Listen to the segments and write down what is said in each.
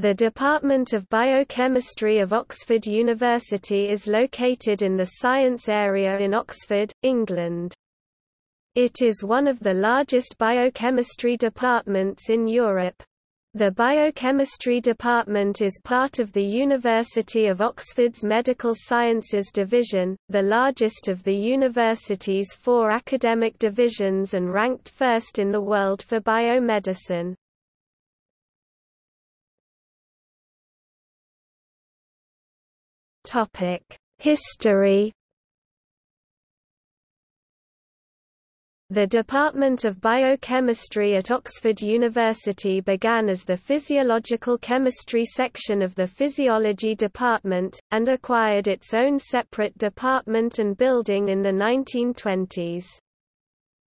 The Department of Biochemistry of Oxford University is located in the science area in Oxford, England. It is one of the largest biochemistry departments in Europe. The Biochemistry Department is part of the University of Oxford's Medical Sciences Division, the largest of the university's four academic divisions and ranked first in the world for biomedicine. History The Department of Biochemistry at Oxford University began as the Physiological Chemistry section of the Physiology Department, and acquired its own separate department and building in the 1920s.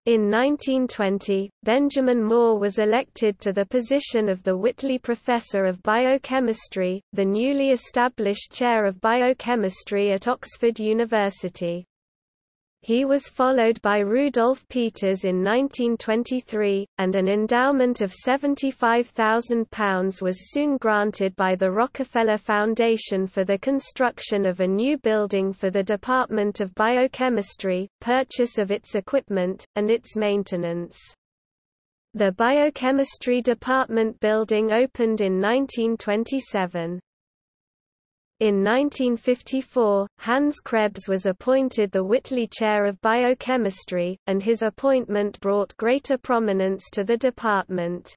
In 1920, Benjamin Moore was elected to the position of the Whitley Professor of Biochemistry, the newly established chair of biochemistry at Oxford University. He was followed by Rudolf Peters in 1923, and an endowment of £75,000 was soon granted by the Rockefeller Foundation for the construction of a new building for the Department of Biochemistry, purchase of its equipment, and its maintenance. The Biochemistry Department building opened in 1927. In 1954, Hans Krebs was appointed the Whitley Chair of Biochemistry, and his appointment brought greater prominence to the department.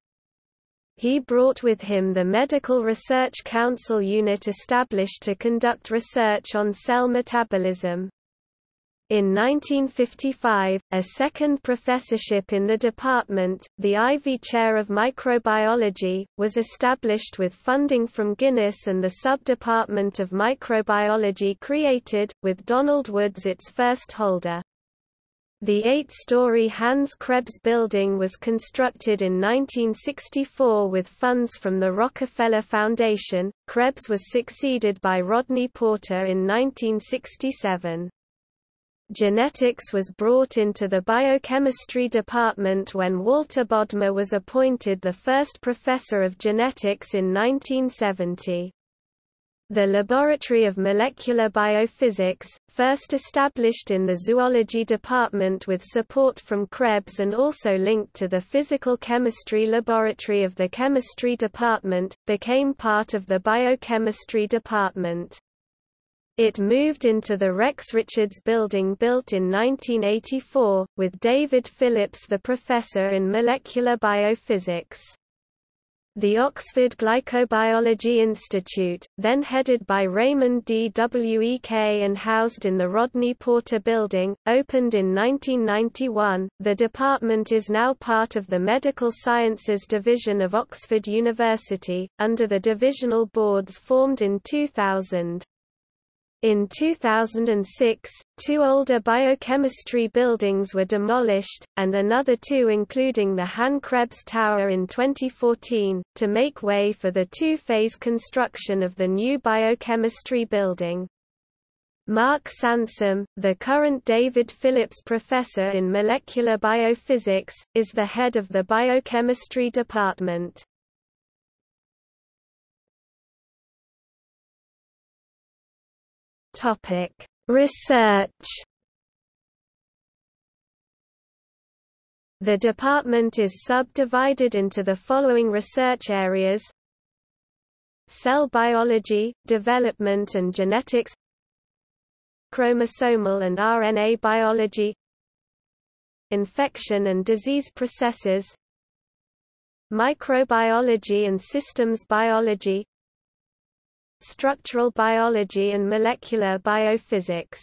He brought with him the Medical Research Council unit established to conduct research on cell metabolism. In 1955, a second professorship in the department, the Iveagh Chair of Microbiology, was established with funding from Guinness and the Sub-Department of Microbiology created, with Donald Woods its first holder. The eight-story Hans Krebs building was constructed in 1964 with funds from the Rockefeller Foundation. Krebs was succeeded by Rodney Porter in 1967. Genetics was brought into the biochemistry department when Walter Bodmer was appointed the first professor of genetics in 1970. The Laboratory of Molecular Biophysics, first established in the Zoology Department with support from Krebs and also linked to the Physical Chemistry Laboratory of the Chemistry Department, became part of the Biochemistry Department. It moved into the Rex Richards building built in 1984, with David Phillips the professor in molecular biophysics. The Oxford Glycobiology Institute, then headed by Raymond D. W. E. K. And housed in the Rodney Porter Building, opened in 1991. The department is now part of the Medical Sciences Division of Oxford University, under the divisional boards formed in 2000. In 2006, two older biochemistry buildings were demolished, and another two including the Hans Krebs Tower in 2014, to make way for the two-phase construction of the new biochemistry building. Mark Sansom, the current David Phillips Professor in Molecular Biophysics, is the head of the biochemistry department. Topic: Research. The department is subdivided into the following research areas: Cell biology, development and genetics, chromosomal and RNA biology, infection and disease processes, microbiology and systems biology, structural biology and molecular biophysics.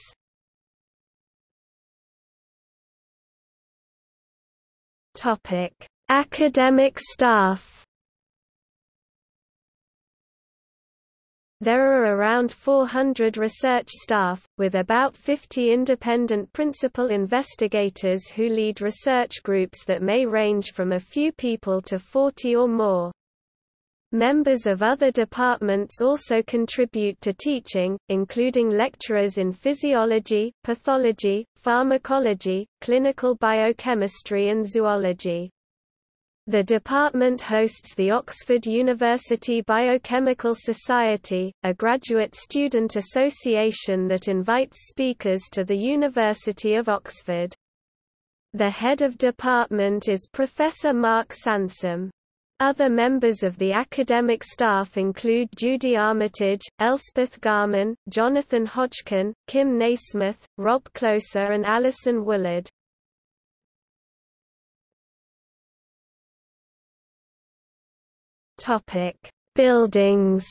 Topic: Academic staff. There are around 400 research staff, with about 50 independent principal investigators who lead research groups that may range from a few people to 40 or more. Members of other departments also contribute to teaching, including lecturers in physiology, pathology, pharmacology, clinical biochemistry and zoology. The department hosts the Oxford University Biochemical Society, a graduate student association that invites speakers to the University of Oxford. The head of department is Professor Mark Sansom. Other members of the academic staff include Judy Armitage, Elspeth Garman, Jonathan Hodgkin, Kim Nasmyth, Rob Closer and Alison Woollard. Topic: Buildings.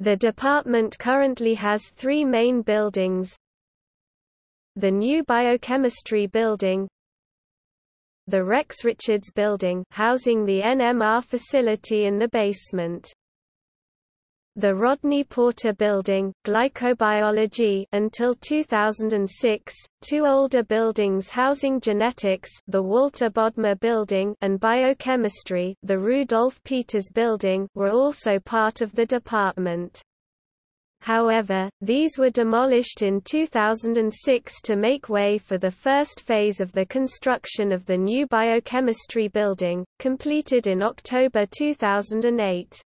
The department currently has three main buildings. The new Biochemistry Building, the Rex Richards Building housing the NMR facility in the basement. The Rodney Porter Building, Glycobiology until 2006, two older buildings housing genetics the Walter Bodmer Building and biochemistry the Rudolf Peters Building were also part of the department. However, these were demolished in 2006 to make way for the first phase of the construction of the new biochemistry building, completed in October 2008.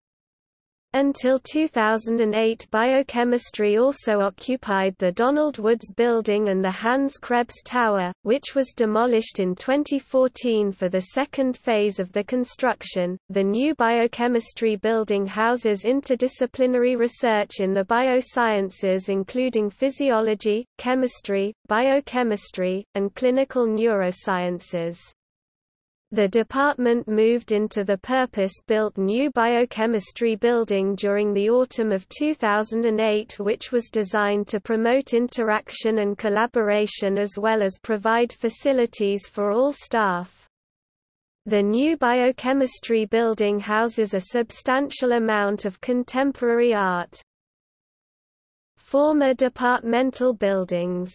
Until 2008 biochemistry also occupied the Donald Woods Building and the Hans Krebs Tower, which was demolished in 2014 for the second phase of the construction. The new biochemistry building houses interdisciplinary research in the biosciences including physiology, chemistry, biochemistry, and clinical neurosciences. The department moved into the purpose-built new biochemistry building during the autumn of 2008 which was designed to promote interaction and collaboration as well as provide facilities for all staff. The new biochemistry building houses a substantial amount of contemporary art. Former departmental buildings